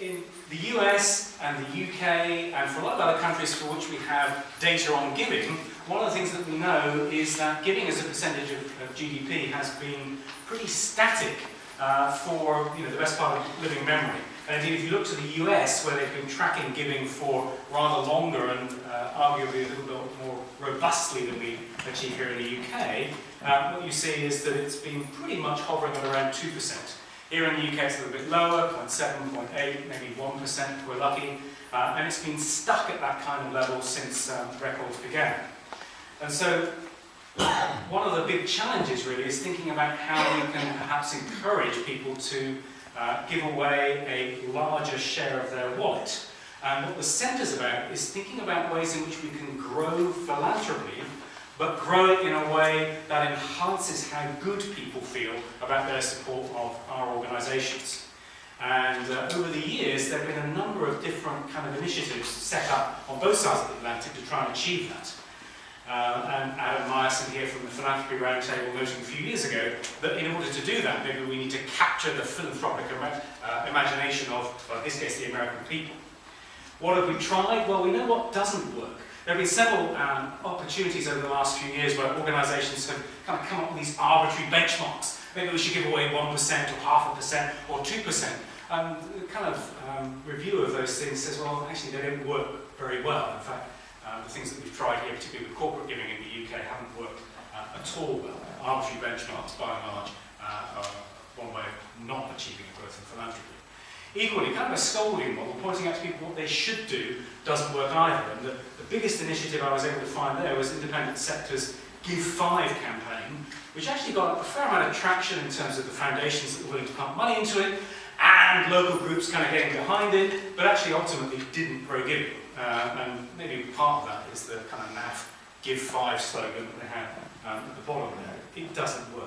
in the US and the UK and for a lot of other countries for which we have data on giving, one of the things that we know is that giving as a percentage of, of GDP has been pretty static uh, for you know, the best part of living memory. And indeed, if you look to the US, where they've been tracking giving for rather longer and uh, arguably a little bit more robustly than we achieve here in the UK, uh, what you see is that it's been pretty much hovering at around 2%. Here in the UK it's a little bit lower, 0.7, 0.8, maybe 1% if we're lucky, uh, and it's been stuck at that kind of level since um, records began. And so one of the big challenges really is thinking about how we can perhaps encourage people to uh, give away a larger share of their wallet. And what the Centre's about is thinking about ways in which we can grow philanthropy but grow it in a way that enhances how good people feel about their support of organisations. And uh, over the years, there have been a number of different kind of initiatives set up on both sides of the Atlantic to try and achieve that. Uh, and Adam Meyerson here from the Philanthropy Roundtable noting a few years ago that in order to do that, maybe we need to capture the philanthropic ima uh, imagination of, well, in this case, the American people. What have we tried? Well, we know what doesn't work. There have been several um, opportunities over the last few years where organisations have kind of come up with these arbitrary benchmarks. Maybe we should give away 1% or half a percent or 2%. Um, the kind of um, review of those things says, well, actually they don't work very well. In fact, uh, the things that we've tried here, particularly with corporate giving in the UK, haven't worked uh, at all well. Arbitrary benchmarks, by and large, uh, are one way of not achieving growth in philanthropy. Equally, kind of a scolding model, pointing out to people what they should do, doesn't work either. And the, the biggest initiative I was able to find there was Independent Sector's Give Five campaign, which actually got a fair amount of traction in terms of the foundations that were willing to pump money into it, and local groups kind of getting behind it, but actually ultimately didn't grow giving. Uh, and maybe part of that is the kind of NAF Give Five slogan that they had um, at the bottom there. It doesn't work.